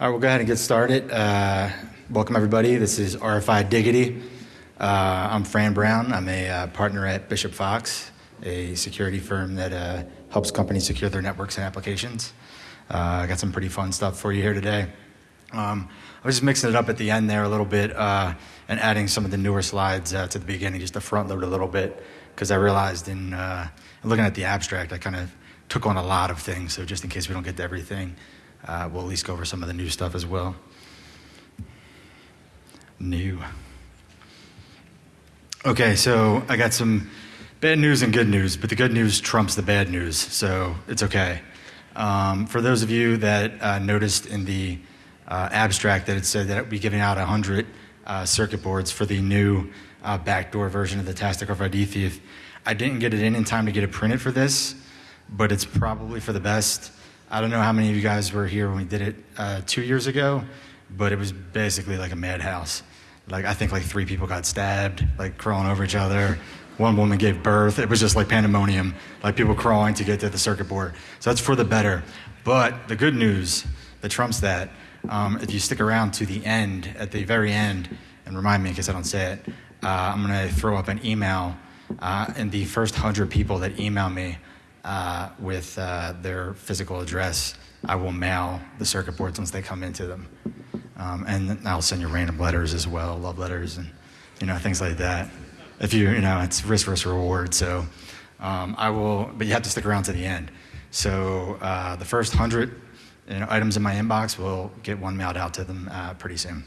All right, we'll go ahead and get started. Uh, welcome, everybody. This is RFI Diggity. Uh, I'm Fran Brown. I'm a uh, partner at Bishop Fox, a security firm that uh, helps companies secure their networks and applications. Uh, I got some pretty fun stuff for you here today. Um, I was just mixing it up at the end there a little bit uh, and adding some of the newer slides to the beginning just to front load a little bit because I realized in, in looking at the abstract, I kind of took on a lot of things. So just in case we don't get to everything, uh, we'll at least go over some of the new stuff as well. New. Okay, so I got some bad news and good news, but the good news trumps the bad news, so it's okay. Um, for those of you that uh, noticed in the uh, abstract that it said that we'd be giving out 100 uh, circuit boards for the new uh, backdoor version of the Tastic RFID Thief, I didn't get it in in time to get it printed for this, but it's probably for the best. I don't know how many of you guys were here when we did it uh, two years ago, but it was basically like a madhouse. Like I think like three people got stabbed, like crawling over each other. One woman gave birth. It was just like pandemonium, like people crawling to get to the circuit board. So that's for the better. But the good news that trumps that, um, if you stick around to the end, at the very end, and remind me because I don't say it, uh, I'm going to throw up an email, uh, and the first hundred people that email me uh, with uh, their physical address, I will mail the circuit boards once they come into them. Um, and I'll send you random letters as well, love letters and you know things like that. If you you know it's risk versus reward, so um, I will, but you have to stick around to the end. So uh, the first hundred you know, items in my inbox will get one mailed out to them uh, pretty soon.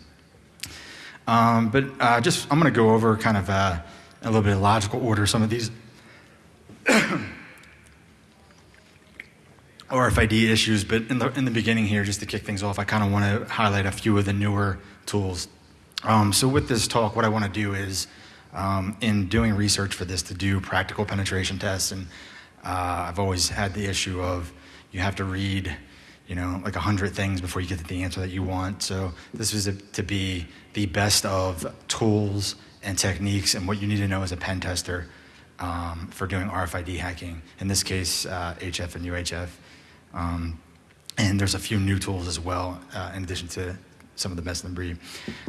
Um, but uh, just I'm going to go over kind of uh, a little bit of logical order some of these. RFID issues, but in the, in the beginning here, just to kick things off, I kind of want to highlight a few of the newer tools. Um, so with this talk, what I want to do is, um, in doing research for this, to do practical penetration tests, and uh, I've always had the issue of you have to read, you know, like a hundred things before you get to the answer that you want. So this is a, to be the best of tools and techniques and what you need to know as a pen tester um, for doing RFID hacking. In this case, uh, HF and UHF. Um, and there's a few new tools as well, uh, in addition to some of the best in the breed.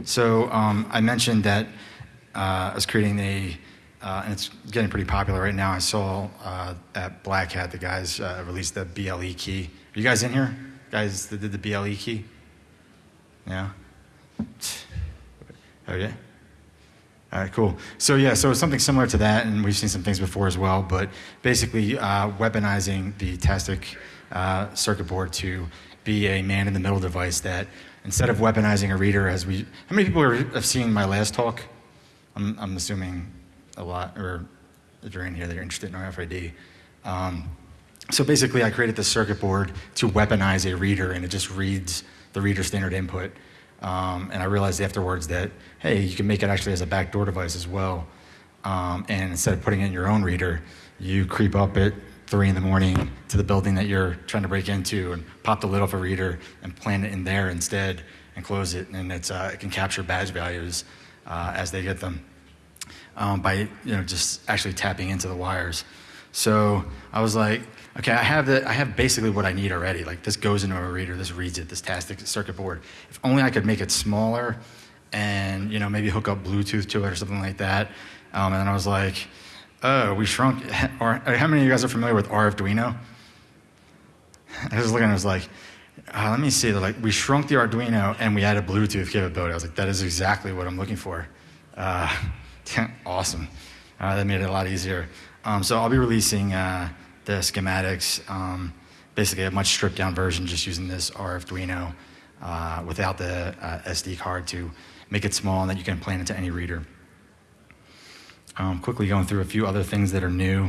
So um, I mentioned that uh, I was creating a, uh, and it's getting pretty popular right now. I saw uh, at Black Hat the guys uh, released the BLE key. Are you guys in here? Guys that did the BLE key? Yeah? Oh, yeah? All right, cool. So yeah, so something similar to that, and we've seen some things before as well, but basically uh, weaponizing the Tastic uh, circuit board to be a man-in-the-middle device that instead of weaponizing a reader, as we, how many people are, have seen my last talk? I'm, I'm assuming a lot, or if you're in here, that you're interested in RFID. Um, so basically, I created this circuit board to weaponize a reader, and it just reads the reader standard input. Um, and I realized afterwards that, hey, you can make it actually as a backdoor device as well. Um, and instead of putting in your own reader, you creep up it three in the morning to the building that you're trying to break into and pop the lid off a reader and plant it in there instead and close it. And it's, uh, it can capture badge values uh, as they get them um, by you know, just actually tapping into the wires. So I was like, okay, I have, the, I have basically what I need already. Like this goes into a reader, this reads it, this Tastic circuit board. If only I could make it smaller and you know, maybe hook up Bluetooth to it or something like that. Um, and I was like, oh, we shrunk, how many of you guys are familiar with Arduino? I was looking, I was like, uh, let me see, They're like, we shrunk the Arduino and we added Bluetooth capability. I was like, that is exactly what I'm looking for. Uh, awesome. Uh, that made it a lot easier. Um, so I'll be releasing uh, the schematics, um, basically a much stripped down version just using this Arduino uh, without the uh, SD card to make it small and that you can plan into any reader. Um, quickly going through a few other things that are new.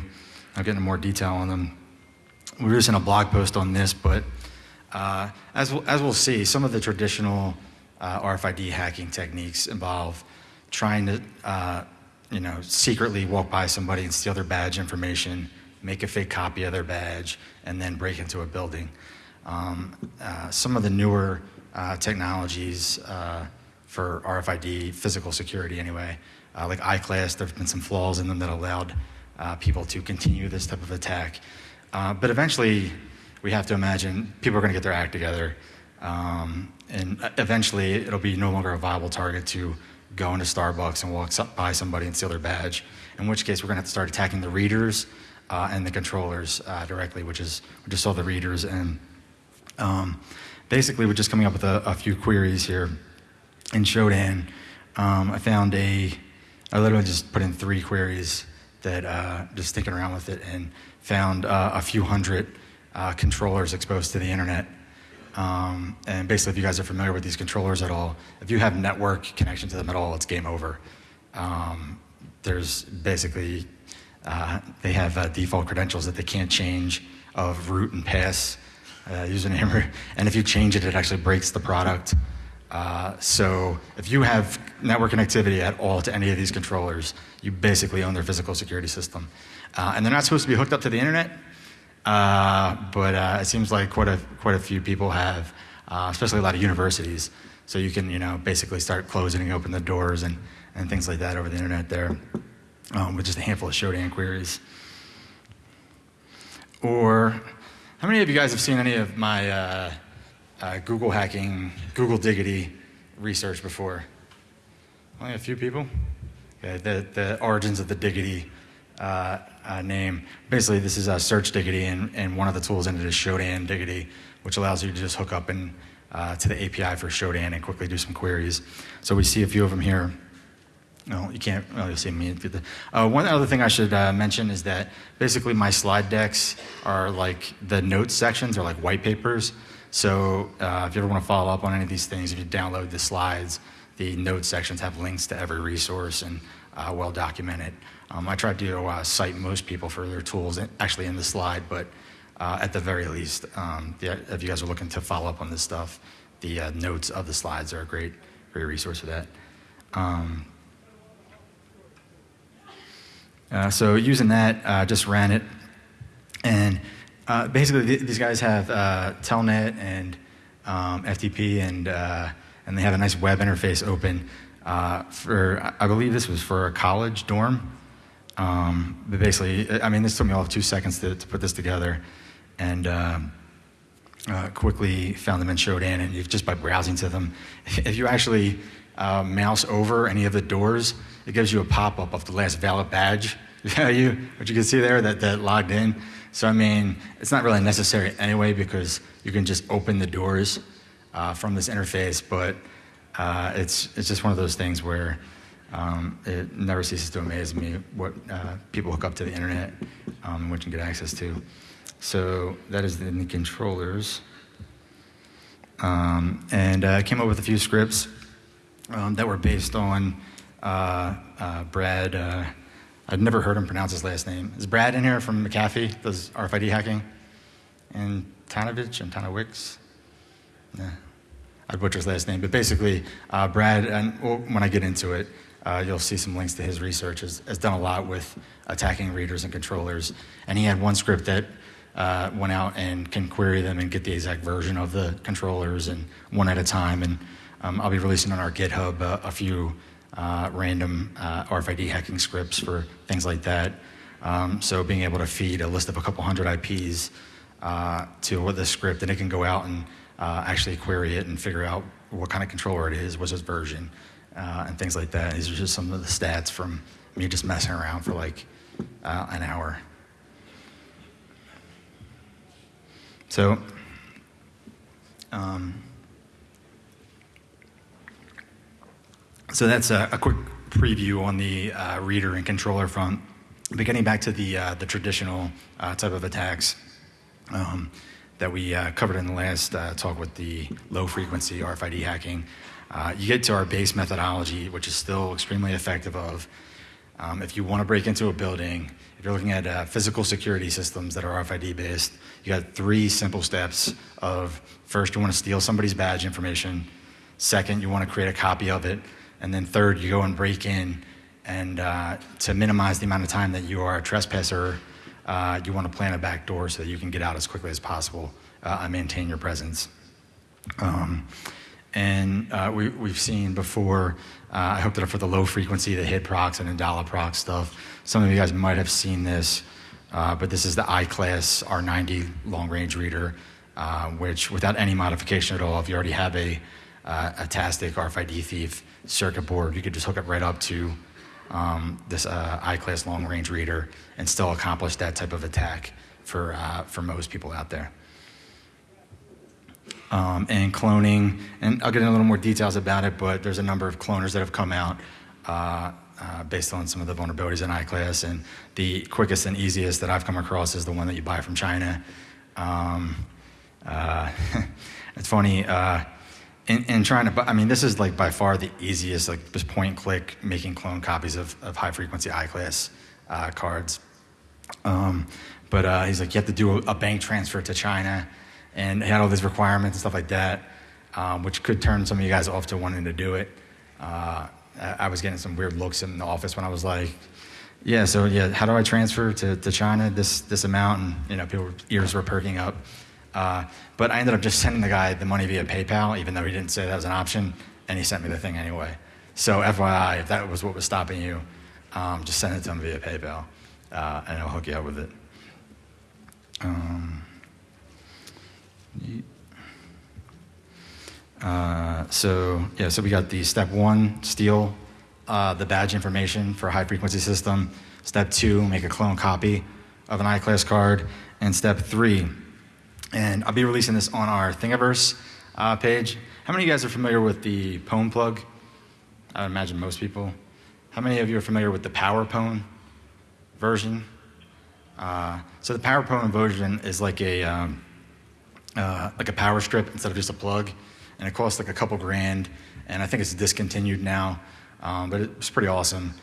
I'll get into more detail on them. We were just in a blog post on this, but uh, as, we'll, as we'll see, some of the traditional uh, RFID hacking techniques involve trying to, uh, you know, secretly walk by somebody and steal their badge information, make a fake copy of their badge, and then break into a building. Um, uh, some of the newer uh, technologies uh, for RFID, physical security anyway, uh, like iClass, there have been some flaws in them that allowed uh, people to continue this type of attack. Uh, but eventually, we have to imagine people are going to get their act together. Um, and eventually, it'll be no longer a viable target to go into Starbucks and walk by somebody and steal their badge. In which case, we're going to have to start attacking the readers uh, and the controllers uh, directly, which is we just saw the readers. And um, basically, we're just coming up with a, a few queries here in Shodan. Um, I found a, I literally just put in three queries that uh, just thinking around with it and found uh, a few hundred uh, controllers exposed to the internet. Um, and basically, if you guys are familiar with these controllers at all, if you have network connection to them at all, it's game over. Um, there's basically, uh, they have uh, default credentials that they can't change of root and pass uh, username. And if you change it, it actually breaks the product. Uh, so if you have network connectivity at all to any of these controllers, you basically own their physical security system. Uh, and they're not supposed to be hooked up to the internet, uh, but uh, it seems like quite a, quite a few people have, uh, especially a lot of universities. So you can, you know, basically start closing and open the doors and, and things like that over the internet there um, with just a handful of Shodan queries. Or how many of you guys have seen any of my uh, Google hacking, Google Diggity research before? Only a few people? The, the origins of the Diggity uh, uh, name. Basically, this is a search Diggity, and, and one of the tools in it is Shodan Diggity, which allows you to just hook up and, uh, to the API for Shodan and quickly do some queries. So we see a few of them here. No, you can't really see me. Uh, one other thing I should uh, mention is that basically my slide decks are like the notes sections are like white papers. So uh, if you ever want to follow up on any of these things, if you download the slides, the notes sections have links to every resource and uh, well documented. Um, I try to uh, cite most people for their tools actually in the slide, but uh, at the very least, um, the, if you guys are looking to follow up on this stuff, the uh, notes of the slides are a great, great resource for that. Um, uh, so using that, I just ran it, and uh, basically, th- these guys have uh, Telnet and um, FTP, and uh, and they have a nice web interface open uh, for. I believe this was for a college dorm. Um, but basically, I mean, this took me all of two seconds to, to put this together, and uh, quickly found them and showed in. And just by browsing to them, if you actually uh, mouse over any of the doors, it gives you a pop up of the last valid badge. value, what you can see there that, that logged in. So, I mean, it's not really necessary anyway because you can just open the doors uh, from this interface, but uh, it's, it's just one of those things where um, it never ceases to amaze me what uh, people hook up to the internet um, which can get access to. So, that is in the controllers. Um, and I came up with a few scripts um, that were based on uh, uh, Brad I've never heard him pronounce his last name. Is Brad in here from McAfee, does RFID hacking? And Tanovich and Tanowicz? Yeah. I'd butcher his last name, but basically, uh, Brad, and well, when I get into it, uh, you'll see some links to his research, has, has, done a lot with attacking readers and controllers. And he had one script that uh, went out and can query them and get the exact version of the controllers and one at a time. And um, I'll be releasing on our GitHub uh, a few uh, random uh, RFID hacking scripts for things like that. Um, so being able to feed a list of a couple hundred IPs uh, to the script, and it can go out and uh, actually query it and figure out what kind of controller it is, what's its version, uh, and things like that. These are just some of the stats from me just messing around for like uh, an hour. So. Um, So that's a, a quick preview on the uh, reader and controller front. But getting back to the, uh, the traditional uh, type of attacks um, that we uh, covered in the last uh, talk with the low frequency RFID hacking, uh, you get to our base methodology, which is still extremely effective of um, if you want to break into a building, if you're looking at physical security systems that are RFID based, you got three simple steps of first, you want to steal somebody's badge information. Second, you want to create a copy of it and then third, you go and break in, and uh, to minimize the amount of time that you are a trespasser, uh, you want to plan a back door so that you can get out as quickly as possible uh, and maintain your presence. Um, and uh, we, have seen before, uh, I it up for the low frequency, the HID-PROX and IndalaProx stuff. Some of you guys might have seen this, uh, but this is the I-class R90 long range reader. uh, which without any modification at all, if you already have a, a TASTIC RFID thief circuit board, you could just hook it right up to um, this uh, I-class long range reader and still accomplish that type of attack for, uh, for most people out there. Um, and cloning, and I'll get into a little more details about it, but there's a number of cloners that have come out uh, uh, based on some of the vulnerabilities in I-class, and the quickest and easiest that I've come across is the one that you buy from China. Um, uh, it's funny, in, in, trying to, I mean, this is like by far the easiest, like just point and click, making clone copies of, of high frequency I-class uh, cards. Um, but uh, he's like, you have to do a, a, bank transfer to China, and he had all these requirements and stuff like that, um, which could turn some of you guys off to wanting to do it. Uh, I was getting some weird looks in the office when I was like, yeah, so yeah, how do I transfer to, to China this, this amount? And, you know, people's ears were perking up. Uh, but I ended up just sending the guy the money via PayPal, even though he didn't say that was an option, and he sent me the thing anyway. So FYI, if that was what was stopping you, um, just send it to him via PayPal, uh, and I'll hook you up with it. Um, uh, so yeah, so we got the step one, steal uh, the badge information for a high frequency system. Step two, make a clone copy of an I-class card. And step three, and I'll be releasing this on our Thingiverse uh, page. How many of you guys are familiar with the Pwn plug? I would imagine most people. How many of you are familiar with the Power Pwn version? Uh, so the Power Pwn version is like a um, uh, like a power strip instead of just a plug, and it costs like a couple grand. And I think it's discontinued now, um, but it's pretty awesome.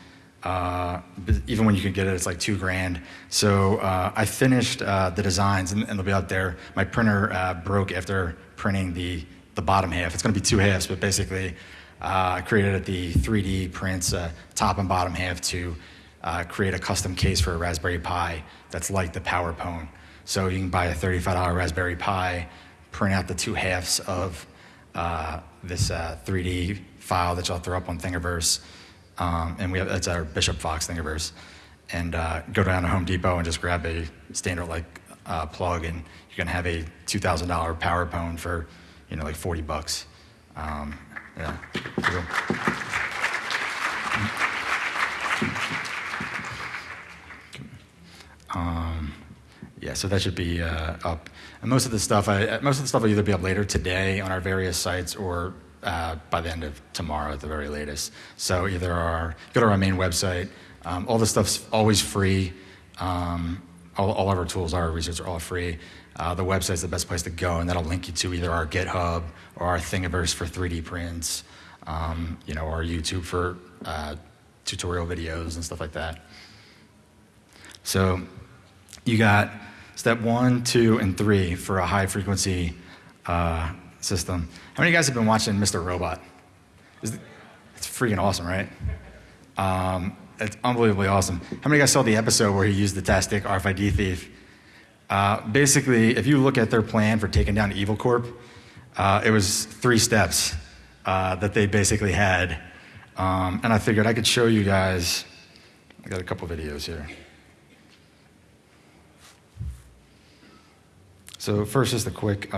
Uh, even when you can get it, it's like two grand. So uh, I finished uh, the designs, and, and, they'll be out there. My printer uh, broke after printing the, the bottom half. It's going to be two halves, but basically, uh, I created the 3D prints, top and bottom half, to create a custom case for a Raspberry Pi that's like the Power Pwn. So you can buy a $35 Raspberry Pi, print out the two halves of this 3D file that you'll throw up on Thingiverse um, and we have, that's our Bishop Fox Thingiverse. And uh, go down to Home Depot and just grab a standard like uh, plug, and you're gonna have a $2,000 power pwn for, you know, like 40 bucks. Um, yeah. Um, yeah, so that should be uh, up. And most of the stuff, I, most of the stuff will either be up later today on our various sites or uh, by the end of tomorrow at the very latest. So either our, go to our main website. Um, all the stuff's always free. Um, all, all, of our tools, our research are all free. Uh, the website's the best place to go, and that'll link you to either our GitHub or our Thingiverse for 3D prints, um, you know, our YouTube for uh, tutorial videos and stuff like that. So you got step one, two, and three for a high frequency uh, system. How many of you guys have been watching Mr. Robot? It's freaking awesome, right? Um, it's unbelievably awesome. How many of you guys saw the episode where he used the TASTIC RFID thief? Uh, basically, if you look at their plan for taking down Evil Corp, uh, it was three steps uh, that they basically had. Um, and I figured I could show you guys. I got a couple videos here. So, first, just a quick.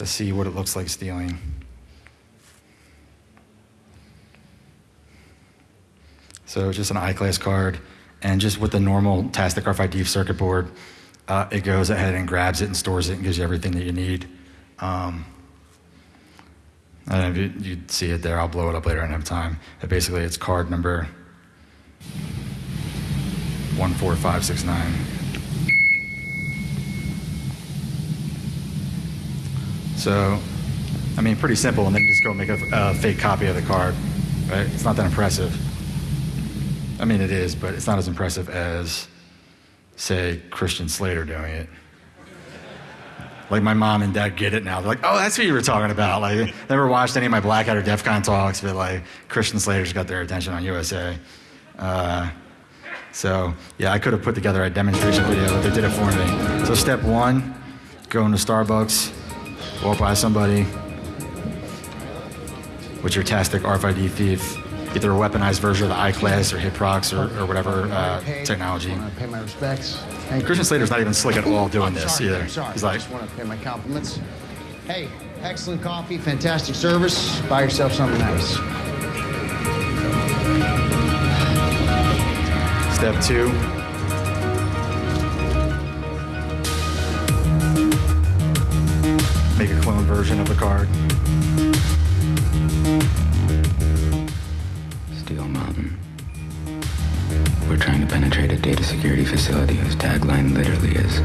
To see what it looks like stealing. So just an I-class card, and just with the normal TASTIC RFID circuit board, uh, it goes ahead and grabs it and stores it and gives you everything that you need. Um, I don't know if you, you see it there. I'll blow it up later. I don't have time. But basically, it's card number 14569. So, I mean, pretty simple, and then just go make a, a fake copy of the card, right? It's not that impressive. I mean, it is, but it's not as impressive as, say, Christian Slater doing it. Like my mom and dad get it now. They're like, "Oh, that's what you were talking about." Like, never watched any of my Black Hat or DEF CON talks, but like Christian Slater's got their attention on USA. Uh, so yeah, I could have put together a demonstration video, but they did it for me. So step one, go into Starbucks, walk by somebody with your TASTIC RFID thief, either a weaponized version of the I-class or Hiprox or, or whatever uh, technology. Wanna pay my respects. Thank you. Christian Slater's not even slick at all doing I'm this either. I'm sorry. He's I like, just want to pay my compliments. Hey, excellent coffee, fantastic service. Buy yourself something nice. step two. Make a clone version of the card. Steel Mountain. We're trying to penetrate a data security facility whose tagline literally is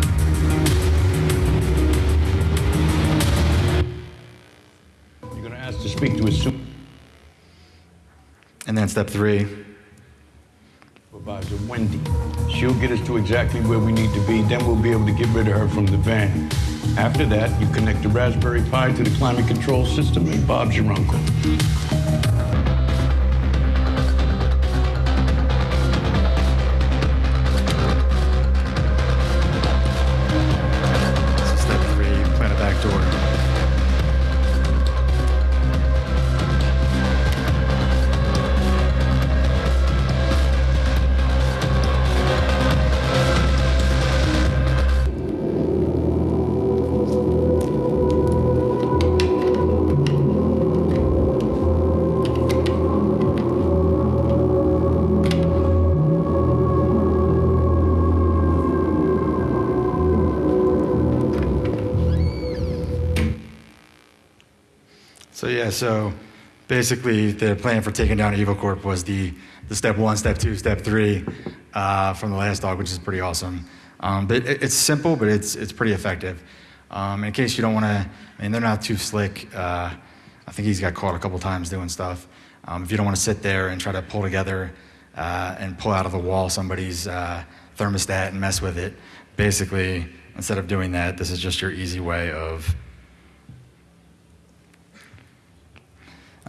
You're going to ask to speak to a super- And then step three. supervisor, Wendy. She'll get us to exactly where we need to be. Then we'll be able to get rid of her from the van. After that, you connect the Raspberry Pi to the climate control system, and Bob's your uncle. So basically the plan for taking down Evil Corp was the, the step one, step two, step three uh, from the last dog, which is pretty awesome. Um, but it, it's simple, but it's it's pretty effective. Um, in case you don't want to, I mean, they're not too slick. Uh, I think he's got caught a couple times doing stuff. Um, if you don't want to sit there and try to pull together uh, and pull out of the wall somebody's uh, thermostat and mess with it, basically, instead of doing that, this is just your easy way of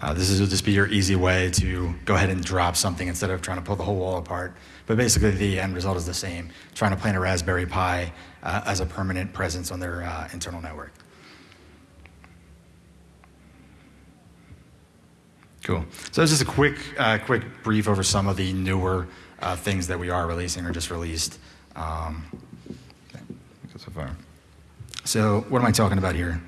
Uh, this is will just be your easy way to go ahead and drop something instead of trying to pull the whole wall apart. But basically, the end result is the same: trying to plant a Raspberry Pi uh, as a permanent presence on their uh, internal network. Cool. So that's just a quick, uh, quick brief over some of the newer uh, things that we are releasing or just released. Um, so far. So what am I talking about here?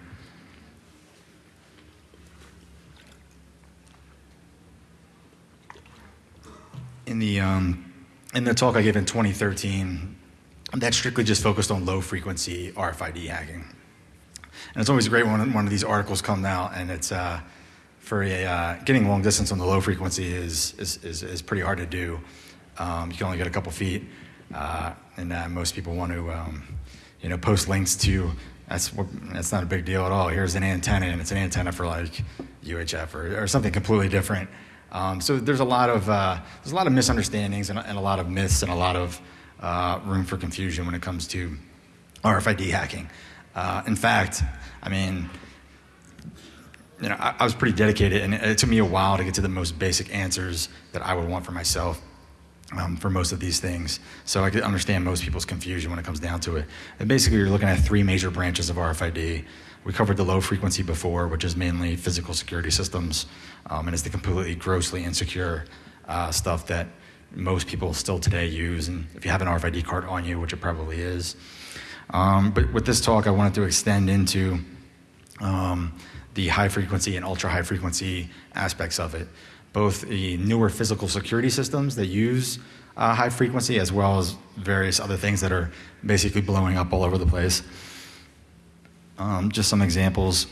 In the um, in the talk I gave in 2013, that strictly just focused on low frequency RFID hacking. And it's always great when one of these articles come out, and it's uh, for a uh, getting long distance on the low frequency is is, is, is pretty hard to do. Um, you can only get a couple feet, uh, and uh, most people want to um, you know post links to. That's that's not a big deal at all. Here's an antenna, and it's an antenna for like UHF or, or something completely different. Um, so there's a lot of uh, there's a lot of misunderstandings and, and, a lot of myths and a lot of uh, room for confusion when it comes to RFID hacking. Uh, in fact, I mean, you know, I, I, was pretty dedicated, and it, it, took me a while to get to the most basic answers that I would want for myself um, for most of these things. So I could understand most people's confusion when it comes down to it. And basically, you're looking at three major branches of RFID. We covered the low frequency before, which is mainly physical security systems, um, and it's the completely grossly insecure uh, stuff that most people still today use. And if you have an RFID card on you, which it probably is. Um, but with this talk, I wanted to extend into um, the high frequency and ultra high frequency aspects of it, both the newer physical security systems that use uh, high frequency, as well as various other things that are basically blowing up all over the place. Um, just some examples.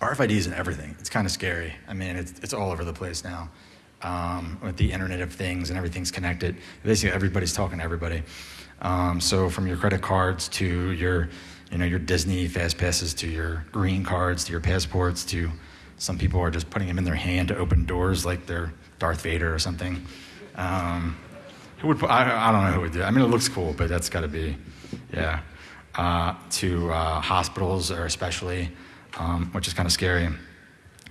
RFID is in everything. It's kind of scary. I mean, it's, it's all over the place now. Um, with the Internet of Things and everything's connected. Basically, everybody's talking to everybody. Um, so from your credit cards to your, you know, your Disney fast passes to your green cards to your passports to some people are just putting them in their hand to open doors like they're Darth Vader or something. Um, who would? I, I don't know who would do. It. I mean, it looks cool, but that's got to be, yeah. Uh, to uh, hospitals, or especially, um, which is kind of scary.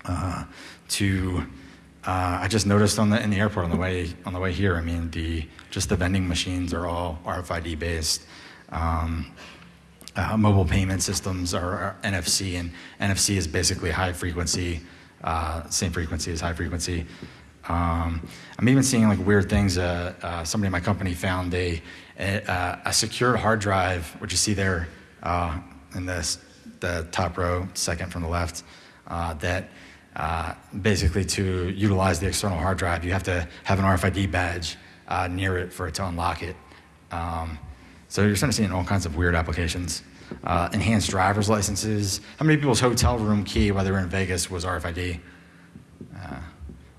Uh, to uh, I just noticed on the in the airport on the way on the way here. I mean, the just the vending machines are all RFID based. Um, uh, mobile payment systems are, are, NFC, and NFC is basically high frequency, uh, same frequency as high frequency. Um, I'm even seeing like weird things. Somebody in my company found a, a, a secured hard drive, which you see there uh, in this, the top row, second from the left, uh, that uh, basically to utilize the external hard drive, you have to have an RFID badge uh, near it for it to unlock it. Um, so you're starting to see all kinds of weird applications. Uh, enhanced driver's licenses. How many people's hotel room key, while they were in Vegas, was RFID? Uh,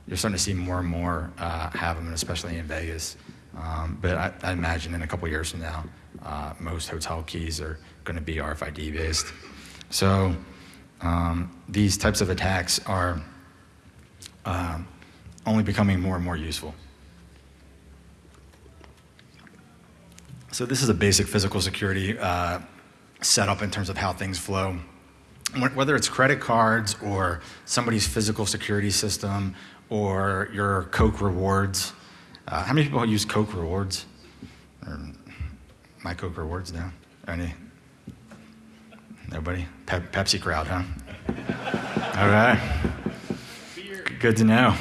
you're starting to see more and more have them, especially in Vegas. Um, but I, I, imagine in a couple years from now, uh, most hotel keys are going to be RFID based. So um, these types of attacks are uh, only becoming more and more useful. So this is a basic physical security uh, setup in terms of how things flow. Whether it's credit cards or somebody's physical security system or your Coke rewards. Uh, how many people use Coke rewards? Or my Coke rewards now? Any? Nobody? Pe- Pepsi crowd, huh? All right. Good to know.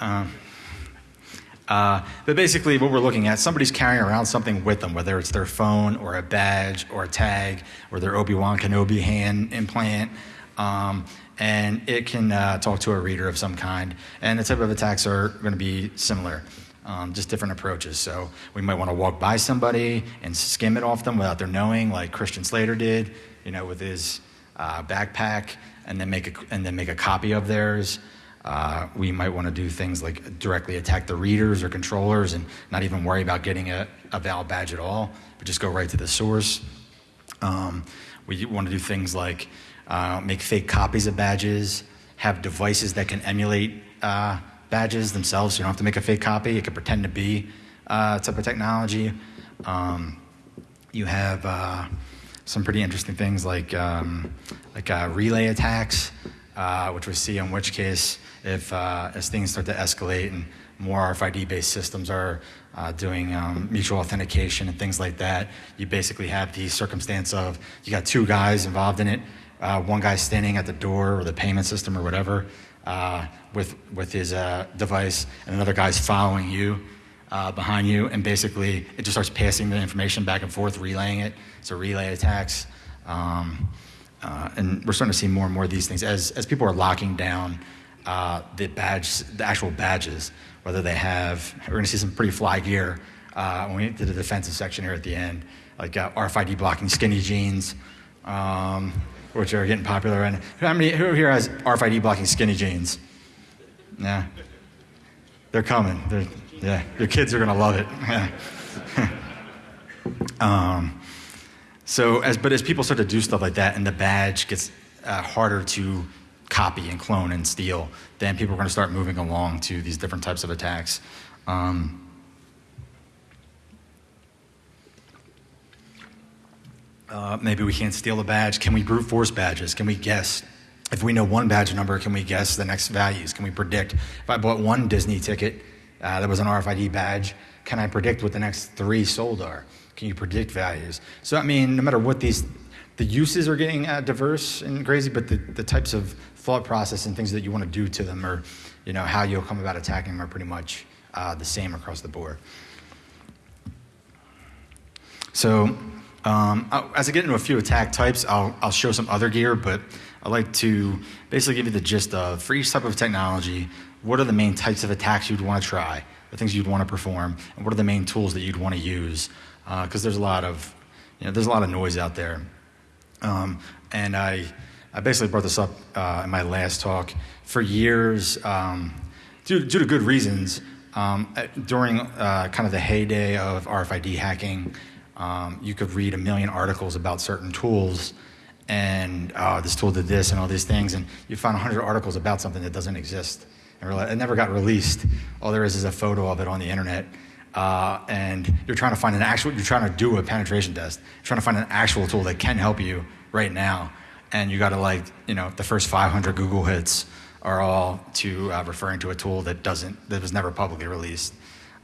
Um, uh, but basically, what we're looking at, somebody's carrying around something with them, whether it's their phone or a badge or a tag or their Obi Wan Kenobi hand implant. Um, and it can uh, talk to a reader of some kind. And the type of attacks are going to be similar, um, just different approaches. So we might want to walk by somebody and skim it off them without their knowing, like Christian Slater did, you know, with his uh, backpack, and then make a, and then make a copy of theirs. Uh, we might want to do things like directly attack the readers or controllers and not even worry about getting a, a valid badge at all, but just go right to the source. Um, we want to do things like uh, make fake copies of badges, have devices that can emulate uh, badges themselves. You don't have to make a fake copy, it can pretend to be uh, type of technology. Um, you have uh, some pretty interesting things like, um, like uh, relay attacks, uh, which we see in which case if uh, as things start to escalate and more RFID-based systems are uh, doing um, mutual authentication and things like that, you basically have the circumstance of you got two guys involved in it. Uh, one guy standing at the door or the payment system or whatever uh, with with his uh, device, and another guy's following you uh, behind you, and basically it just starts passing the information back and forth, relaying it. So relay attacks. Um, and we're starting to see more and more of these things as, as people are locking down uh, the badge, the actual badges, whether they have. We're going to see some pretty fly gear uh, when we get to the defensive section here at the end, like uh, RFID blocking skinny jeans, um, which are getting popular. And how many who here has RFID blocking skinny jeans? Yeah, they're coming. They're, yeah, your kids are going to love it. um, so, as but as people start to do stuff like that, and the badge gets uh, harder to copy and clone and steal, then people are going to start moving along to these different types of attacks. Um, uh, maybe we can't steal a badge. Can we brute force badges? Can we guess? If we know one badge number, can we guess the next values? Can we predict? If I bought one Disney ticket uh, that was an RFID badge, can I predict what the next three sold are? Can you predict values? So, I mean, no matter what these, the uses are getting uh, diverse and crazy, but the, the types of thought process and things that you want to do to them or you know how you'll come about attacking them are pretty much uh, the same across the board so um, as i get into a few attack types I'll, I'll show some other gear but i'd like to basically give you the gist of for each type of technology what are the main types of attacks you'd want to try the things you'd want to perform and what are the main tools that you'd want to use because uh, there's a lot of you know there's a lot of noise out there um, and i I basically brought this up uh, in my last talk. For years, um, due, due, to good reasons, um, during uh, kind of the heyday of RFID hacking, um, you could read a million articles about certain tools, and uh, this tool did this and all these things, and you find 100 articles about something that doesn't exist. And it never got released. All there is is a photo of it on the internet. Uh, and you're trying to find an actual, you're trying to do a penetration test, you're trying to find an actual tool that can help you right now and you got to like you know the first 500 google hits are all to uh, referring to a tool that doesn't that was never publicly released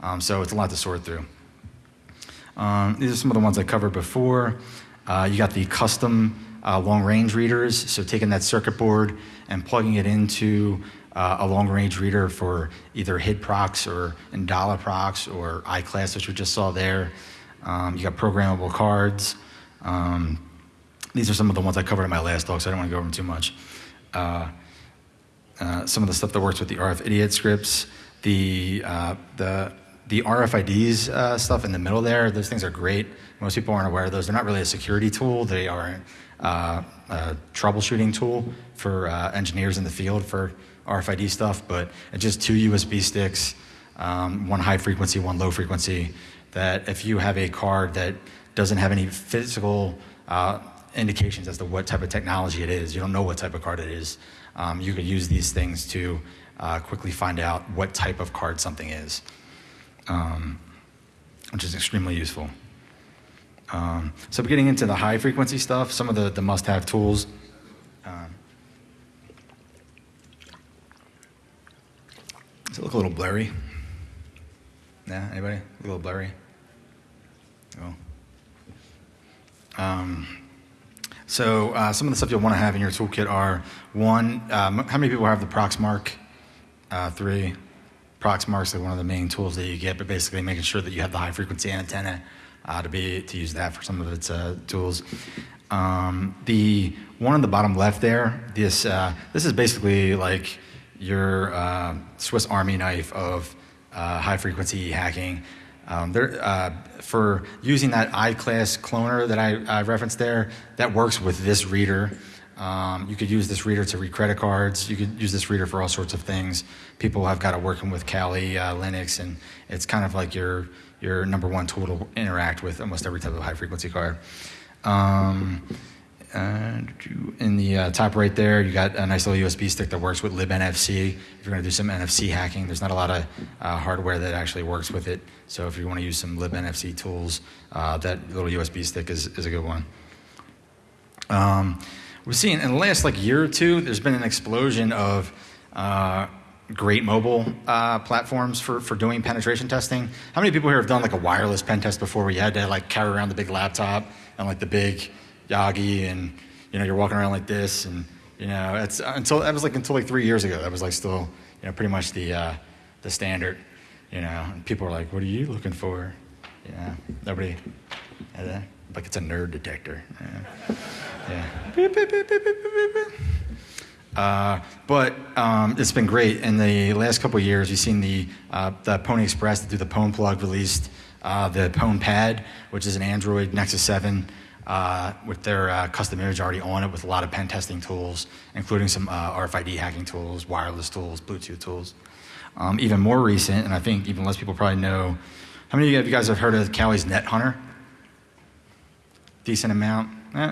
um, so it's a lot to sort through um, these are some of the ones i covered before uh, you got the custom uh, long range readers. So taking that circuit board and plugging it into uh, a long range reader for either HID procs or Indala procs or iClass, which we just saw there. Um, you got programmable cards. Um, these are some of the ones I covered in my last talk, so I don't want to go over them too much. Uh, uh, some of the stuff that works with the RF idiot scripts, the uh, the the RFIDs uh, stuff in the middle there. Those things are great. Most people aren't aware of those. They're not really a security tool. They are uh, a troubleshooting tool for uh, engineers in the field for RFID stuff. But it's just two USB sticks, um, one high frequency, one low frequency. That if you have a card that doesn't have any physical uh, indications as to what type of technology it is, you don't know what type of card it is. Um, you could use these things to uh, quickly find out what type of card something is, um, which is extremely useful. Um, so getting into the high frequency stuff, some of the, the must-have tools. Um, does it look a little blurry? Yeah, anybody? A little blurry? Oh. Um, so uh, some of the stuff you'll want to have in your toolkit are one, um, how many people have the Proxmark uh, 3? Proxmark's like one of the main tools that you get, but basically making sure that you have the high frequency antenna uh, to be to use that for some of its uh, tools. Um, the one on the bottom left there, this uh, this is basically like your uh, Swiss Army knife of high frequency hacking. Um, there, uh, for using that iClass cloner that I, I, referenced there, that works with this reader. Um, you could use this reader to read credit cards. You could use this reader for all sorts of things. People have got it working with Kali, uh, Linux, and it's kind of like your your number one tool to interact with almost every type of high frequency card. Um, in the uh, top right there, you got a nice little USB stick that works with libNFC. If you're going to do some NFC hacking, there's not a lot of uh, hardware that actually works with it. So if you want to use some libNFC tools, uh, that little USB stick is, is a good one. Um, we've seen in the last like year or two, there's been an explosion of uh, great mobile uh, platforms for, for doing penetration testing. How many people here have done like a wireless pen test before where you had to like carry around the big laptop and like the big Yagi, and you know you're walking around like this, and you know it's until that was like until like three years ago. That was like still you know pretty much the uh, the standard. You know, and people are like, "What are you looking for?" Know, nobody uh, like it's a nerd detector. Yeah. yeah. Uh, but um, it's been great. In the last couple years, you've seen the, uh, the Pony Express through the Pwn plug released uh, the Pwn Pad, which is an Android Nexus 7 uh, with their uh, custom image already on it with a lot of pen testing tools, including some uh, RFID hacking tools, wireless tools, Bluetooth tools. Um, even more recent, and I think even less people probably know, how many of you guys have heard of Kali's Net Hunter? Decent amount, eh,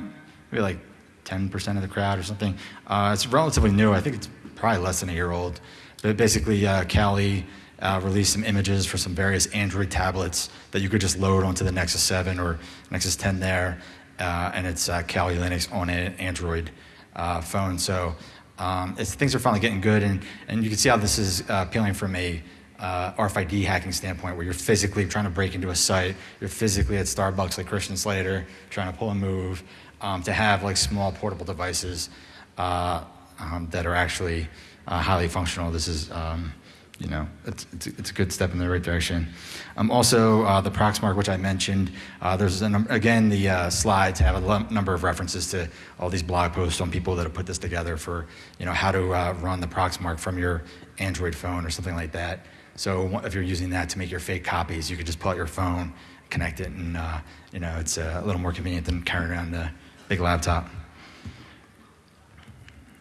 maybe like 10% of the crowd or something. Uh, it's relatively new. I think it's probably less than a year old. But basically, uh, Kali uh, released some images for some various Android tablets that you could just load onto the Nexus 7 or Nexus 10 there uh, and it's uh, Kali Linux on an Android uh, phone. So um, things are finally getting good, and, and you can see how this is appealing from a uh, RFID hacking standpoint, where you're physically trying to break into a site, you're physically at Starbucks like Christian Slater, trying to pull a move, um, to have like small portable devices uh, um, that are actually highly functional. This is um, you know, it's, it's, it's, a good step in the right direction. Um, also, uh, the Proxmark, which I mentioned, uh, there's again the uh, slides have a number of references to all these blog posts on people that have put this together for you know how to uh, run the Proxmark from your Android phone or something like that. So if you're using that to make your fake copies, you could just pull out your phone, connect it, and uh, you know it's uh, a little more convenient than carrying around a big laptop.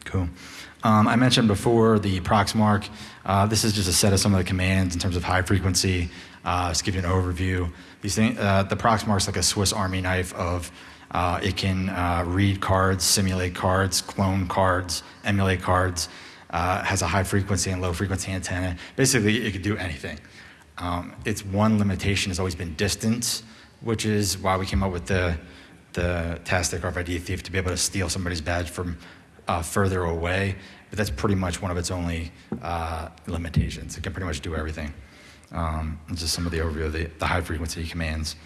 Cool. Um, I mentioned before the Proxmark. Uh, this is just a set of some of the commands in terms of high frequency. Uh, just give you an overview. These things, uh, the Proxmark is like a Swiss Army knife of uh, it can uh, read cards, simulate cards, clone cards, emulate cards. Uh, has a high frequency and low frequency antenna. Basically, it can do anything. Um, its one limitation has always been distance, which is why we came up with the the Tastic RFID thief to be able to steal somebody's badge from uh, further away, but that's pretty much one of its only uh, limitations. It can pretty much do everything. Um, just some of the overview of the, the high frequency commands.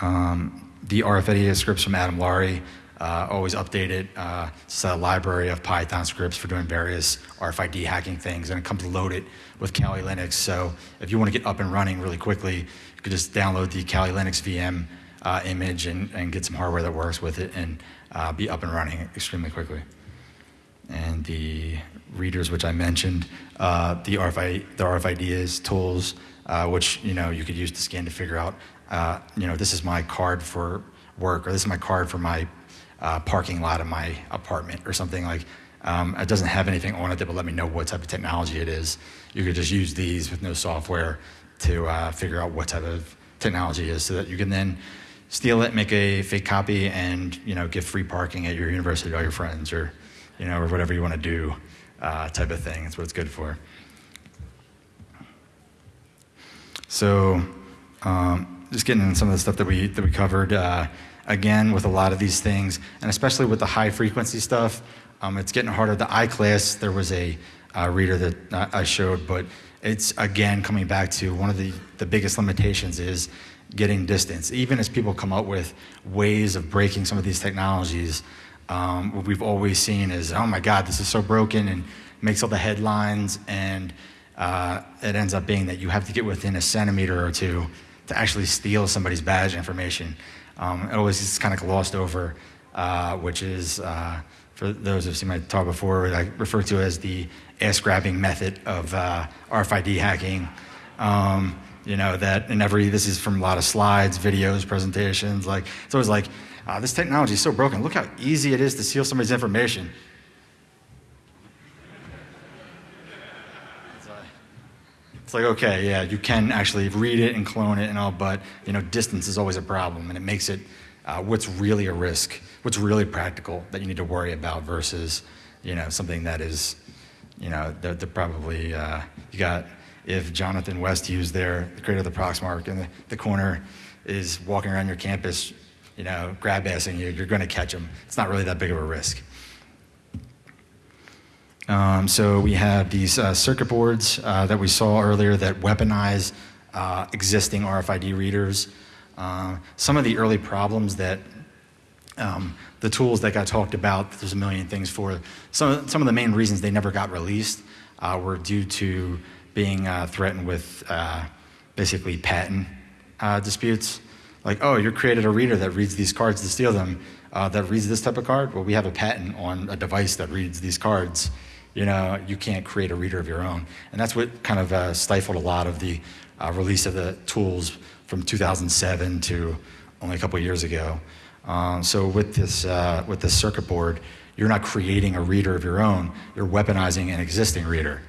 Um, the RFID scripts from Adam Laurie. Uh, always update it. Uh, it's a library of Python scripts for doing various RFID hacking things, and it comes loaded with Kali Linux. So if you want to get up and running really quickly, you could just download the Kali Linux VM uh, image and, and, get some hardware that works with it and uh, be up and running extremely quickly. And the readers, which I mentioned, uh, the, RFID, the RFIDs tools, uh, which you know you could use to scan to figure out, you know, this is my card for work, or this is my card for my uh, parking lot of my apartment, or something like. Um, it doesn't have anything on it that will let me know what type of technology it is. You could just use these with no software to uh, figure out what type of technology it is so that you can then steal it, make a fake copy, and you know give free parking at your university to all your friends, or you know, or whatever you want to do, uh, type of thing. That's what it's good for. So, um, just getting into some of the stuff that we that we covered. Uh, again, with a lot of these things, and especially with the high frequency stuff, um, it's getting harder. The iClass, there was a uh, reader that I showed, but it's again coming back to one of the, the biggest limitations is getting distance. Even as people come up with ways of breaking some of these technologies, um, what we've always seen is, oh my God, this is so broken and makes all the headlines, and uh, it ends up being that you have to get within a centimeter or two to actually steal somebody's badge information. Um, it always is kind of glossed over, uh, which is, uh, for those who've seen my talk before, I refer to as the ass grabbing method of uh, RFID hacking. Um, you know, that in every, this is from a lot of slides, videos, presentations, like, it's always like, uh, this technology is so broken. Look how easy it is to steal somebody's information. It's like, okay, yeah, you can actually read it and clone it and all, but you know, distance is always a problem, and it makes it uh, what's really a risk, what's really practical that you need to worry about versus, you know, something that is, you know, they're, they're probably uh, you got if Jonathan West Hughes there, the creator of the Proxmark, in the, the corner is walking around your campus, you know, grab assing you, you're going to catch him. It's not really that big of a risk. Um, so we have these uh, circuit boards uh, that we saw earlier that weaponize uh, existing RFID readers. Uh, some of the early problems that um, the tools that got talked about, there's a million things for. Some, some of the main reasons they never got released uh, were due to being uh, threatened with basically patent disputes. Like, oh, you created a reader that reads these cards to steal them, that reads this type of card. Well, we have a patent on a device that reads these cards you know, you can't create a reader of your own. And that's what kind of uh, stifled a lot of the uh, release of the tools from 2007 to only a couple years ago. Um, so with this, uh, with this circuit board, you're not creating a reader of your own, you're weaponizing an existing reader.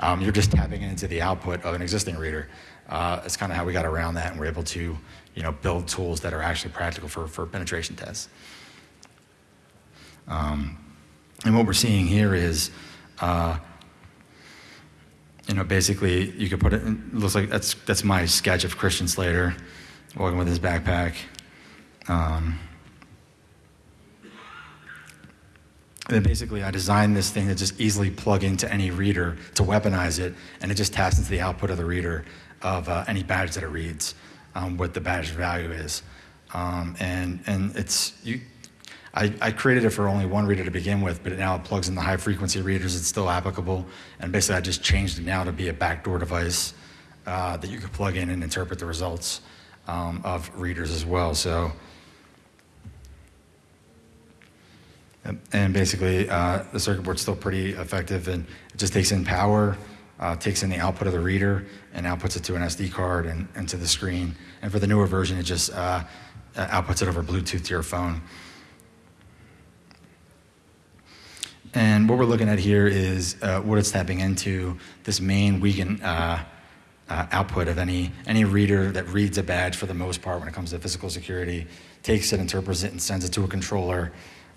Um, you're just tapping into the output of an existing reader. Uh, it's kind of how we got around that and we're able to you know, build tools that are actually practical for, for penetration tests. Um, and what we're seeing here is uh, you know, basically, you could put it. it looks like that's that's my sketch of Christian Slater walking with his backpack. Um, and basically, I designed this thing to just easily plug into any reader to weaponize it, and it just taps into the output of the reader of uh, any badge that it reads, um, what the badge value is, um, and and it's you I, I, created it for only one reader to begin with, but it now it plugs in the high frequency readers. It's still applicable. And basically, I just changed it now to be a backdoor device uh, that you could plug in and interpret the results um, of readers as well. So, and basically, uh, the circuit board's still pretty effective, and it just takes in power, uh, takes in the output of the reader, and outputs it to an SD card and, and to the screen. And for the newer version, it just uh, outputs it over Bluetooth to your phone. And what we're looking at here is uh, what it's tapping into this main Wiegand uh, uh, output of any, any reader that reads a badge for the most part when it comes to physical security, takes it, interprets it, and sends it to a controller,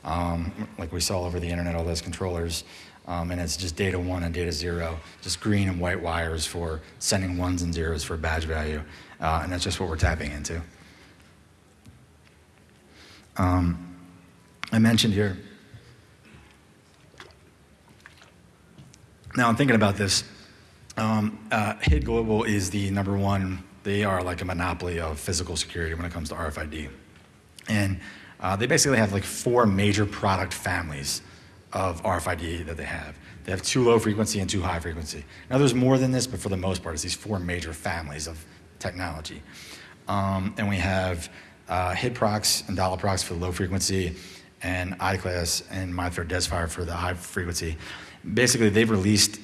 um, like we saw over the internet, all those controllers. Um, and it's just data one and data zero, just green and white wires for sending ones and zeros for badge value. Uh, and that's just what we're tapping into. Um, I mentioned here Now I'm thinking about this. Um, uh, HID Global is the number one. They are like a monopoly of physical security when it comes to RFID. And Uh, they basically have like four major product families of RFID that they have. They have two low frequency and two high frequency. Now, there's more than this, but for the most part, it's these four major families of technology. Um, and we have uh, HID-PROX and dollar-prox for the low frequency, and iClass and MyFair DesFire for the high frequency. Basically, they've released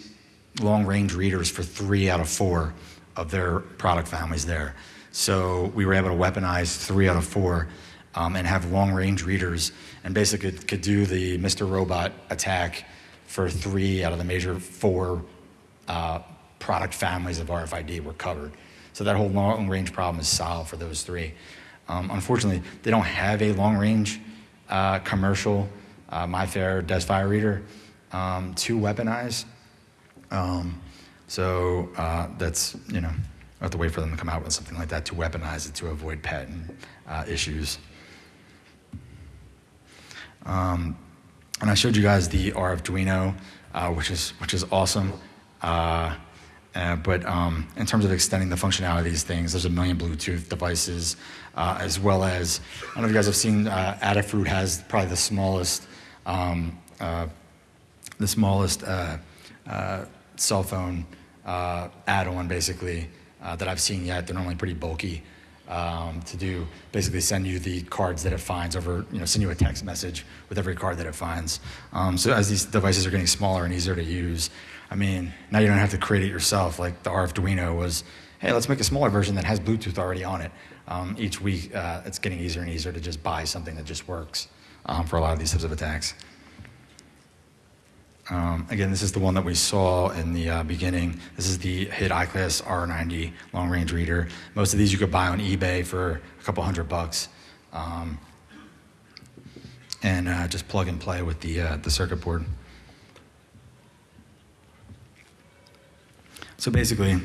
long-range readers for three out of four of their product families there. So we were able to weaponize three out of four um, and have long-range readers, and basically could do the Mr. Robot attack for three out of the major four uh, product families of RFID were covered. So that whole long-range problem is solved for those three. Um, unfortunately, they don't have a long-range uh, commercial uh, MyFair DesFire reader um, to weaponize. Um, so uh, that's, you know, I have to wait for them to come out with something like that to weaponize it to avoid patent uh, issues. Um, and I showed you guys the Arduino, uh, which is which is awesome. Uh, uh, but um, in terms of extending the functionality of these things, there's a million Bluetooth devices, uh, as well as I don't know if you guys have seen. Uh, Adafruit has probably the smallest, um, the smallest uh, uh, cell phone uh, add-on, basically uh, that I've seen yet. They're normally pretty bulky um, to do. Basically, send you the cards that it finds over. You know, send you a text message with every card that it finds. Um, so as these devices are getting smaller and easier to use, I mean, now you don't have to create it yourself. Like the Arduino was, hey, let's make a smaller version that has Bluetooth already on it. Um, each week, uh, it's getting easier and easier to just buy something that just works um, for a lot of these types of attacks. Um, again, this is the one that we saw in the uh, beginning. This is the HID iClass R90 long range reader. Most of these you could buy on eBay for a couple hundred bucks. Um, and uh, just plug and play with the, uh, the circuit board. So basically,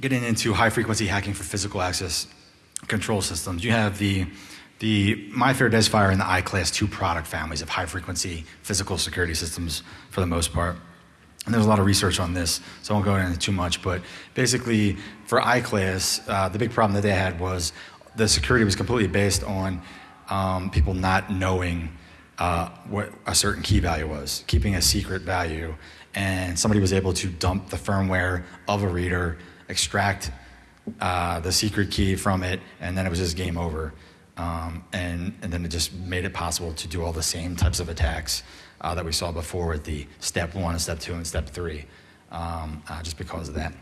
getting into high frequency hacking for physical access control systems, you have the the MyFair DesFire and the iClass 2 product families of high frequency physical security systems for the most part. And there's a lot of research on this, so I won't go into too much. But basically, for iClass, uh, the big problem that they had was the security was completely based on um, people not knowing uh, what a certain key value was, keeping a secret value. And somebody was able to dump the firmware of a reader, extract uh, the secret key from it, and then it was just game over. Um, and, and then it just made it possible to do all the same types of attacks uh, that we saw before with the step one and step two and step three, um, uh, just because of that.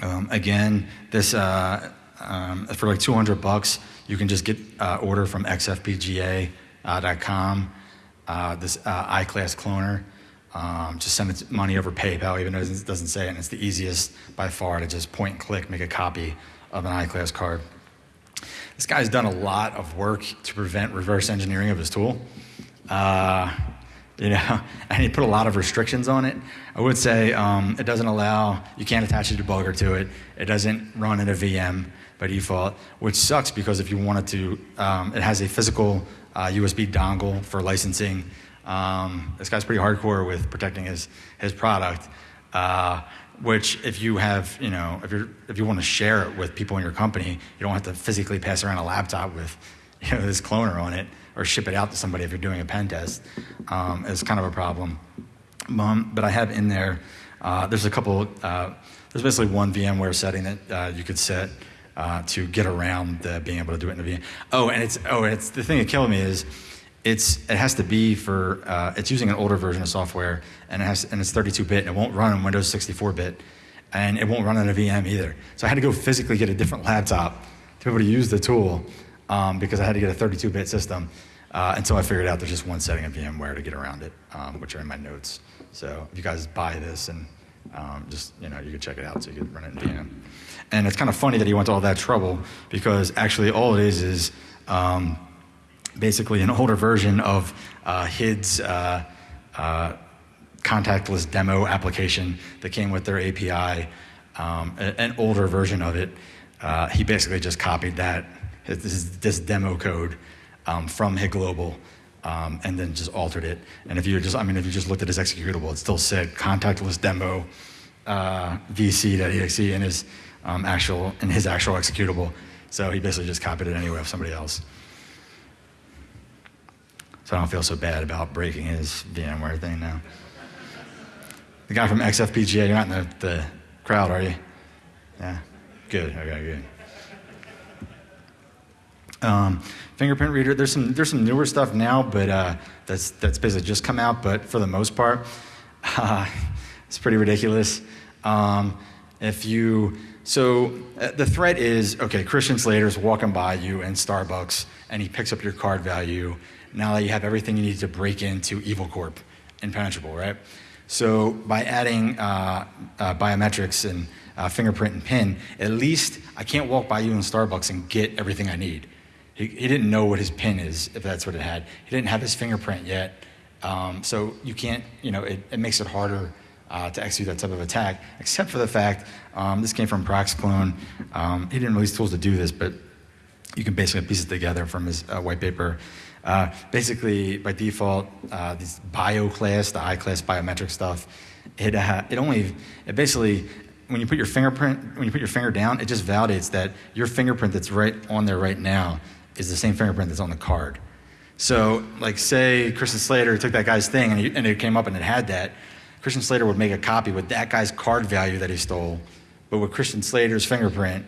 Um, again, this uh, um, for like 200 bucks, you can just get uh, order from xfpga.com. Uh, this uh, iClass cloner. Um, just send money over PayPal, even though it doesn't say it. And it's the easiest by far to just point and click, make a copy of an iClass card. This guy's done a lot of work to prevent reverse engineering of his tool. Uh, you know, and he put a lot of restrictions on it. I would say um, it doesn't allow, you can't attach a debugger to it. It doesn't run in a VM by default, which sucks because if you wanted to, um, it has a physical uh, USB dongle for licensing. Um, this guy's pretty hardcore with protecting his, his product. Uh, which if you have, you know, if, you're, if you want to share it with people in your company, you don't have to physically pass around a laptop with you know, this cloner on it or ship it out to somebody if you're doing a pen test. Um, it's kind of a problem. Um, but I have in there, uh, there's a couple, uh, there's basically one VMware setting that uh, you could set uh, to get around the being able to do it in a VM. Oh, and it's, oh, it's, the thing that killed me is it's, it has to be for, uh, it's using an older version of software and, it has, and it's 32 bit and it won't run on Windows 64 bit and it won't run on a VM either. So I had to go physically get a different laptop to be able to use the tool um, because I had to get a 32 bit system uh, until I figured out there's just one setting of VMware to get around it, um, which are in my notes. So if you guys buy this and um, just, you know, you can check it out so you can run it in VM. And it's kind of funny that he went to all that trouble because actually all it is is, um, basically an older version of uh, HID's uh, uh, contactless demo application that came with their API, um, an older version of it. Uh, he basically just copied that, this, this demo code um, from HID Global. Um, and then just altered it. And if you just, I mean, if you just looked at his executable, it still said contactless demo uh, vc.exe, and his um, actual in his actual executable. So he basically just copied it anyway of somebody else. So I don't feel so bad about breaking his VMware thing now. The guy from XFPGA, you're not in the, the crowd, are you? Yeah? Good, okay, good. Um, fingerprint reader, there's some, there's some newer stuff now, but uh, that's, that's basically just come out, but for the most part, uh, it's pretty ridiculous. Um, if you, so uh, the threat is okay, Christian Slater's walking by you in Starbucks and he picks up your card value. Now that you have everything you need to break into Evil Corp, impenetrable, right? So by adding uh, uh, biometrics and uh, fingerprint and PIN, at least I can't walk by you in Starbucks and get everything I need. He, he didn't know what his PIN is, if that's what it had. He didn't have his fingerprint yet. Um, so you can't, you know, it, it makes it harder uh, to execute that type of attack, except for the fact um, this came from Proxclone. Um, he didn't release tools to do this, but you can basically piece it together from his uh, white paper. Uh, basically, by default, uh, this bio class, the I class biometric stuff, it, uh, it only, it basically, when you put your fingerprint, when you put your finger down, it just validates that your fingerprint that's right on there right now is the same fingerprint that's on the card. So, like, say Christian Slater took that guy's thing and, he, and it came up and it had that. Christian Slater would make a copy with that guy's card value that he stole, but with Christian Slater's fingerprint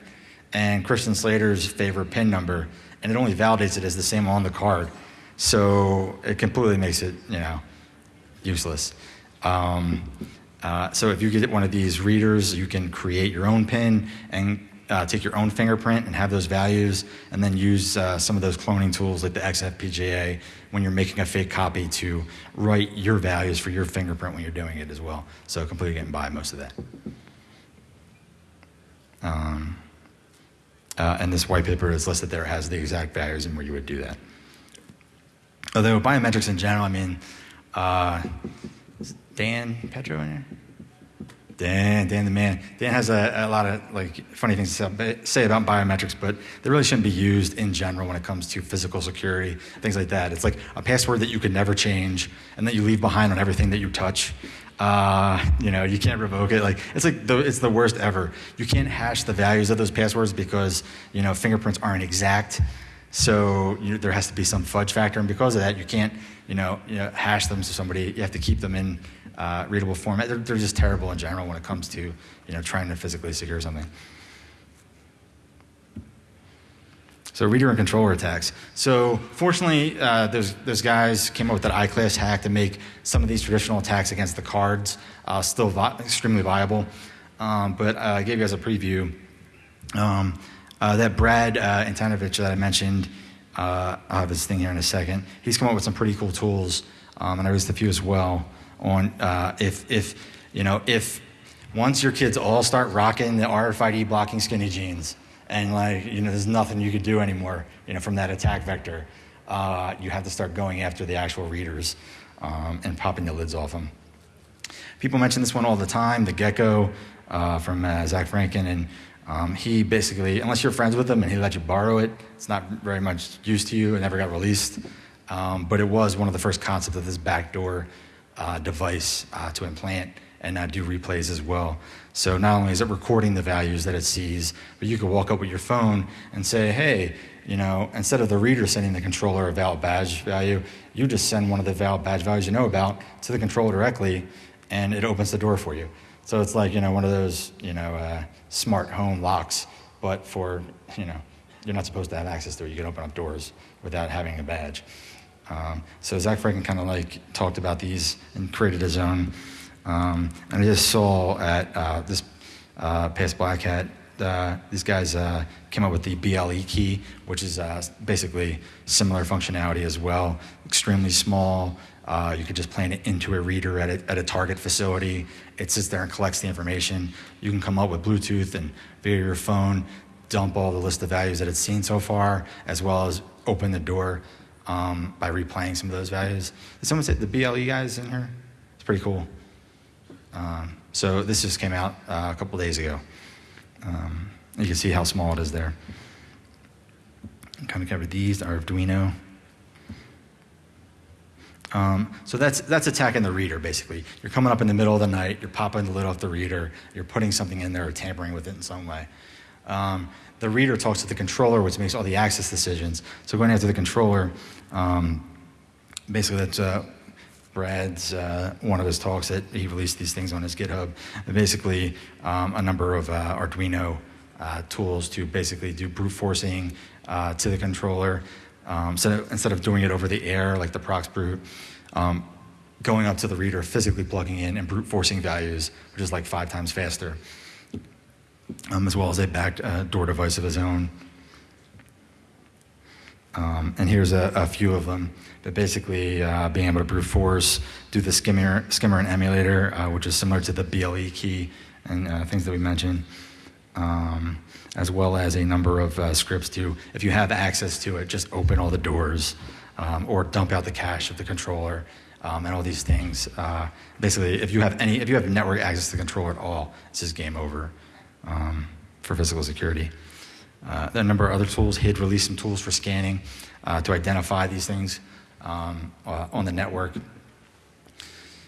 and Christian Slater's favorite PIN number, and it only validates it as the same on the card. So it completely makes it, you know, useless. Um, uh, so if you get one of these readers, you can create your own PIN and uh, take your own fingerprint and have those values, and then use uh, some of those cloning tools like the XFPGA when you're making a fake copy to write your values for your fingerprint when you're doing it as well. So completely getting by most of that. Um, uh, and this white paper is listed there has the exact values and where you would do that. Although biometrics in general, I mean, uh, Dan Petro in here? Dan, Dan the man. Dan has a, a lot of like funny things to say about biometrics, but they really shouldn't be used in general when it comes to physical security, things like that. It's like a password that you could never change and that you leave behind on everything that you touch. Uh, you know, you can't revoke it. Like it's like the, it's the worst ever. You can't hash the values of those passwords because you know fingerprints aren't exact. So you, there has to be some fudge factor, and because of that, you can't you know, you know hash them to somebody. You have to keep them in uh, readable format. They're, they're just terrible in general when it comes to you know trying to physically secure something. So reader and controller attacks. So fortunately, uh, those, those guys came up with that I-class hack to make some of these traditional attacks against the cards uh, still vi- extremely viable. Um, but uh, I gave you guys a preview. Um, uh, that Brad uh, Antonovich that I mentioned, uh, I'll have his thing here in a second. He's come up with some pretty cool tools, um, and I released a few as well on uh, if, if, you know, if once your kids all start rocking the RFID blocking skinny jeans, and like you know there's nothing you could do anymore you know from that attack vector uh, you have to start going after the actual readers um, and popping the lids off them people mention this one all the time the gecko uh, from uh, zach franken and um, he basically unless you're friends with him and he let you borrow it it's not very much use to you it never got released um, but it was one of the first concepts of this backdoor uh, device uh, to implant and uh, do replays as well. So not only is it recording the values that it sees, but you could walk up with your phone and say, hey, you know, instead of the reader sending the controller a valid badge value, you just send one of the valid badge values you know about to the controller directly, and it opens the door for you. So it's like, you know, one of those, you know, uh, smart home locks, but for, you know, you're not supposed to have access to it. You can open up doors without having a badge. Um, so Zach Franken kind of like talked about these and created his own. Um, and I just saw at uh, this uh, past Black Hat, uh, these guys uh, came up with the BLE key, which is uh, basically similar functionality as well. Extremely small. Uh, you could just plant it into a reader at a, at a target facility. It sits there and collects the information. You can come up with Bluetooth and via your phone, dump all the list of values that it's seen so far, as well as open the door um, by replaying some of those values. Did someone say the BLE guys in here? It's pretty cool. Um, so this just came out uh, a couple days ago. Um, you can see how small it is there. Kind of covered these, Arduino. Um, so that's, that's attacking the reader, basically. You're coming up in the middle of the night, you're popping the lid off the reader, you're putting something in there or tampering with it in some way. Um, the reader talks to the controller, which makes all the access decisions. So going after the controller, um, basically that's uh, Brad's uh, one of his talks that he released these things on his GitHub. Basically, um, a number of uh, Arduino uh, tools to basically do brute forcing uh, to the controller um, instead, of, instead of doing it over the air like the prox brute. Um, going up to the reader, physically plugging in and brute forcing values, which is like five times faster, um, as well as a back uh, door device of his own. Um, and here's a, a, few of them. But basically, uh, being able to brute force, do the skimmer, skimmer and emulator, uh, which is similar to the BLE key and uh, things that we mentioned, um, as well as a number of uh, scripts to, if you have access to it, just open all the doors um, or dump out the cache of the controller. Um, and all these things. Uh, basically, if you have any, if you have network access to the controller at all, it's just game over um, for physical security. Uh, there are a number of other tools. HID released some tools for scanning uh, to identify these things um, uh, on the network.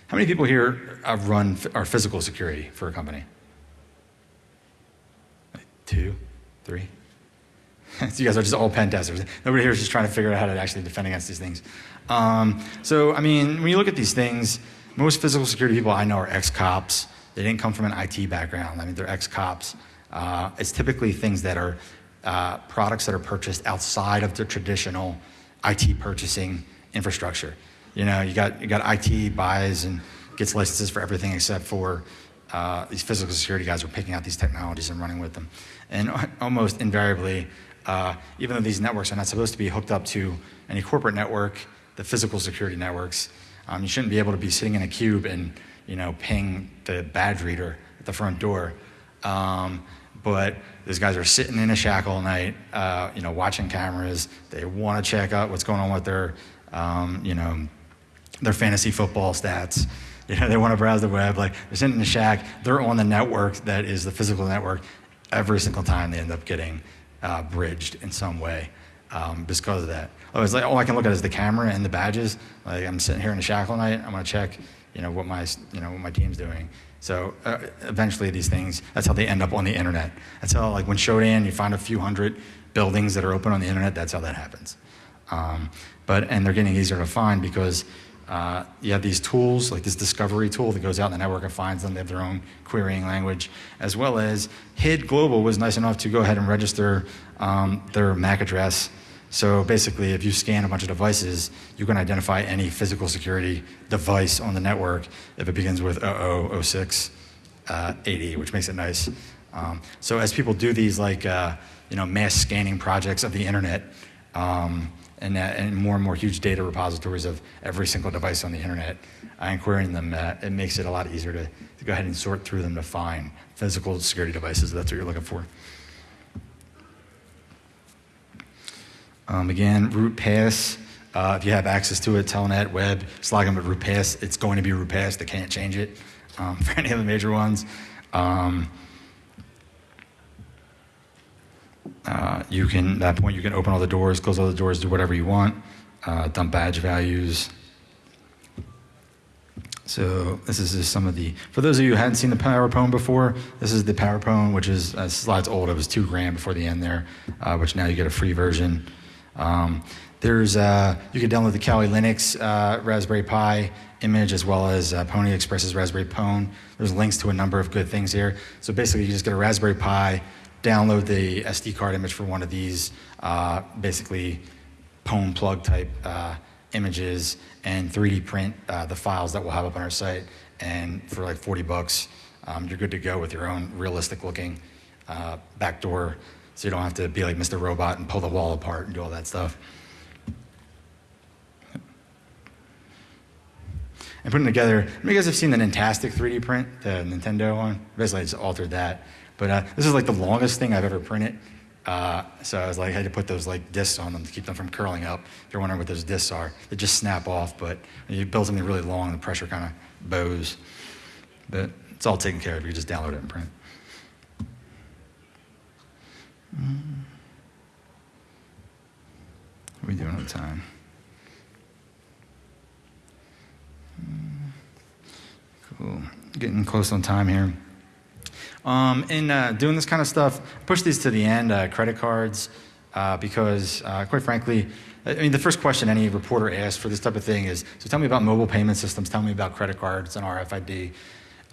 How many people here have run our physical security for a company? Two, three. so you guys are just all pen testers. Nobody here is just trying to figure out how to actually defend against these things. Um, so, I mean, when you look at these things, most physical security people I know are ex-cops. They didn't come from an IT background. I mean, they're ex-cops. Uh, it's typically things that are uh, products that are purchased outside of the traditional IT purchasing infrastructure. You know, you got you got IT buys and gets licenses for everything except for uh, these physical security guys are picking out these technologies and running with them. And almost invariably, uh, even though these networks are not supposed to be hooked up to any corporate network, the physical security networks, um, you shouldn't be able to be sitting in a cube and you know ping the badge reader at the front door. Um, but these guys are sitting in a shack all night, uh, you know, watching cameras. They want to check out what's going on with their, um, you know, their fantasy football stats. You know, they want to browse the web. Like they're sitting in a shack. They're on the network that is the physical network. Every single time they end up getting uh, bridged in some way um, because of that. Oh, it's like all I can look at is the camera and the badges. Like I'm sitting here in the shack all night. I'm gonna check, you know, what my you know what my team's doing. So uh, eventually these things, that's how they end up on the internet. That's how, like when Shodan, you find a few hundred buildings that are open on the internet, that's how that happens. Um, but, and they're getting easier to find because uh, you have these tools, like this discovery tool that goes out in the network and finds them. They have their own querying language, as well as HID Global was nice enough to go ahead and register um, their MAC address so basically, if you scan a bunch of devices, you can identify any physical security device on the network if it begins with 0006 uh, 80, which makes it nice. Um, so as people do these like uh, you know mass scanning projects of the internet, um, and, and, more and more huge data repositories of every single device on the internet, and querying them, uh, it makes it a lot easier to, to go ahead and sort through them to find physical security devices. That's what you're looking for. Um, again, root pass. Uh, if you have access to it, telnet, web, just log them at root pass. It's going to be root pass. They can't change it um, for any of the major ones. Um, uh, you can, at that point, you can open all the doors, close all the doors, do whatever you want, uh, dump badge values. So this is just some of the, for those of you who hadn't seen the PowerPone before, this is the PowerPone, which is, uh, slide's old, it was two grand before the end there, uh, which now you get a free version. Um, there's uh, you can download the Kali Linux uh, Raspberry Pi image as well as uh, Pony Express's Raspberry Pone. There's links to a number of good things here. So basically, you just get a Raspberry Pi, download the SD card image for one of these, uh, basically Pwn plug type uh, images, and 3D print uh, the files that we'll have up on our site. And for like 40 bucks, um, you're good to go with your own realistic looking backdoor so you don't have to be like Mr. Robot and pull the wall apart and do all that stuff. And putting together, you guys have seen the Nintastic 3D print, the Nintendo one? Basically, I just altered that. But uh, this is like the longest thing I've ever printed. Uh, so I was like, I had to put those like discs on them to keep them from curling up. If you're wondering what those discs are, they just snap off. But you build something really long, the pressure kind of bows. But it's all taken care of. You just download it and print. Mm. What are we doing on time? Cool. Getting close on time here. Um, in uh, doing this kind of stuff, push these to the end, uh, credit cards, uh, because uh, quite frankly, I mean, the first question any reporter asks for this type of thing is, so tell me about mobile payment systems, tell me about credit cards and RFID.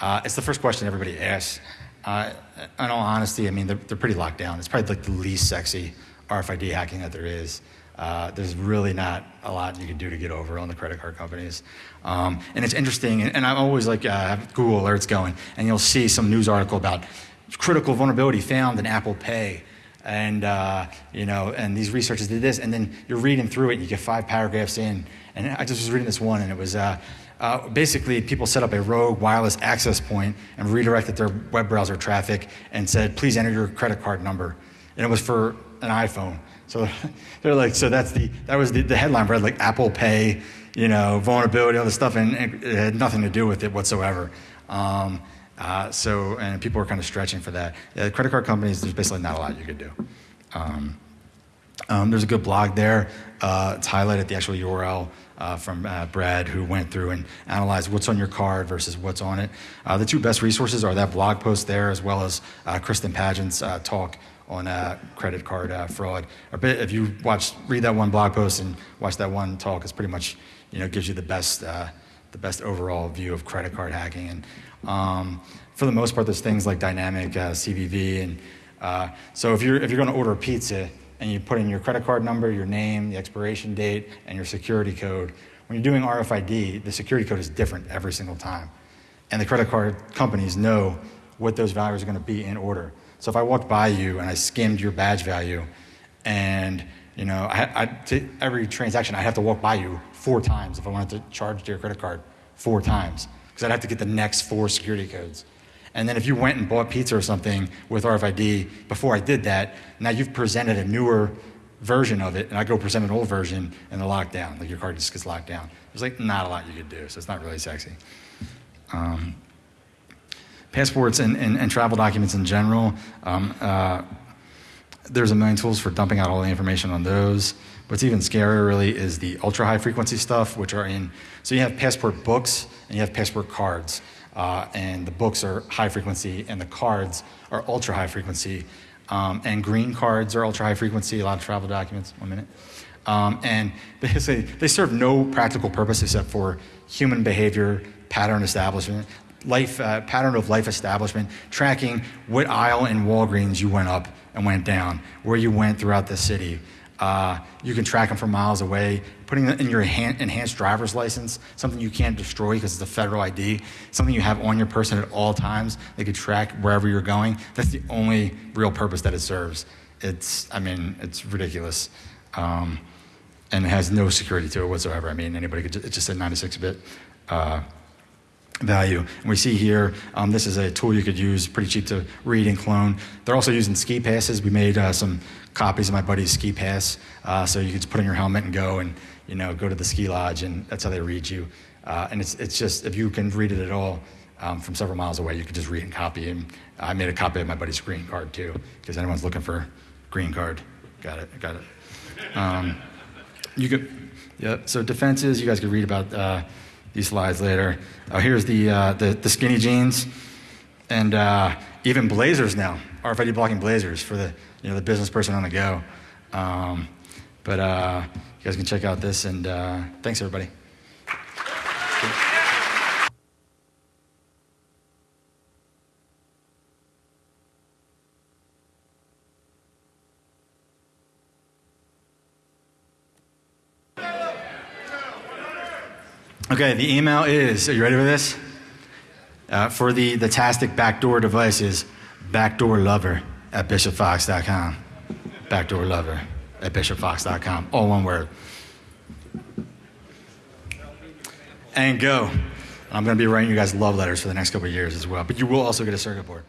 Uh, it's the first question everybody asks. Uh, in all honesty, I mean, they're, they're pretty locked down. It's probably like the least sexy RFID hacking that there is. Uh, there's really not a lot you can do to get over on the credit card companies. Um, and it's interesting, and, and I'm always like, uh, have Google alerts going, and you'll see some news article about critical vulnerability found in Apple Pay. And, uh, you know, and these researchers did this, and then you're reading through it, and you get five paragraphs in. And I just was reading this one, and it was uh, uh, basically people set up a rogue wireless access point and redirected their web browser traffic and said, please enter your credit card number. And it was for an iPhone. So they're like, so that's the, that was the, the headline read like Apple Pay, you know, vulnerability, all this stuff, and it, it had nothing to do with it whatsoever. Um, uh, so, and people were kind of stretching for that. Yeah, credit card companies, there's basically not a lot you could do. Um, um, there's a good blog there. Uh, it's highlighted the actual URL uh, from uh, Brad, who went through and analyzed what's on your card versus what's on it. Uh, the two best resources are that blog post there, as well as uh, Kristen Pageant's uh, talk on uh, credit card uh, fraud. If you watch, read that one blog post and watch that one talk, it's pretty much, you know, gives you the best, uh, the best overall view of credit card hacking. And um, for the most part, there's things like dynamic uh, CVV. And uh, so if you're if you're going to order a pizza and you put in your credit card number, your name, the expiration date, and your security code, when you're doing RFID, the security code is different every single time. And the credit card companies know what those values are going to be in order. So if I walked by you and I skimmed your badge value, and you know, I, I, to every transaction, I'd have to walk by you four times if I wanted to charge to your credit card four times, because I'd have to get the next four security codes. And then if you went and bought pizza or something with RFID before I did that, now you've presented a newer version of it, and I go present an old version, and they're locked down. Like your card just gets locked down. There's like not a lot you could do, so it's not really sexy. Um, passports and, and, and, travel documents in general. Um, uh, there's a million tools for dumping out all the information on those. What's even scarier, really, is the ultra high frequency stuff, which are in. So you have passport books and you have passport cards. Uh, and the books are high frequency, and the cards are ultra high frequency. Um, and green cards are ultra high frequency, a lot of travel documents. One minute. Um, and basically, they serve no practical purpose except for human behavior, pattern establishment, life uh, pattern of life establishment, tracking what aisle in Walgreens you went up and went down, where you went throughout the city. Uh, you can track them from miles away. Putting in your enhanced driver's license, something you can't destroy because it's a federal ID, something you have on your person at all times. They could track wherever you're going. That's the only real purpose that it serves. It's, I mean, it's ridiculous. Um, and it has no security to it whatsoever. I mean, anybody could, just, it's just a 96 bit. Uh, value. And we see here, um, this is a tool you could use, pretty cheap to read and clone. They're also using ski passes. We made uh, some copies of my buddy's ski pass, uh, so you can just put in your helmet and go and you know go to the ski lodge, and that's how they read you. Uh, and it's it's just if you can read it at all um, from several miles away, you could just read and copy. And I made a copy of my buddy's green card too, because anyone's looking for green card, got it, got it. Um, you could, yeah. So defenses, you guys could read about uh, these slides later. Uh, here's the, uh, the, the skinny jeans, and uh, even blazers now. RFID blocking blazers for the you know the business person on the go. Um, but uh, you guys can check out this, and uh, thanks everybody. Okay, the email is, are you ready for this? Uh, for the, the Tastic backdoor devices, backdoor lover at bishopfox.com. Backdoor lover at bishopfox.com. All one word. And go. I'm going to be writing you guys love letters for the next couple years as well. But you will also get a circuit board.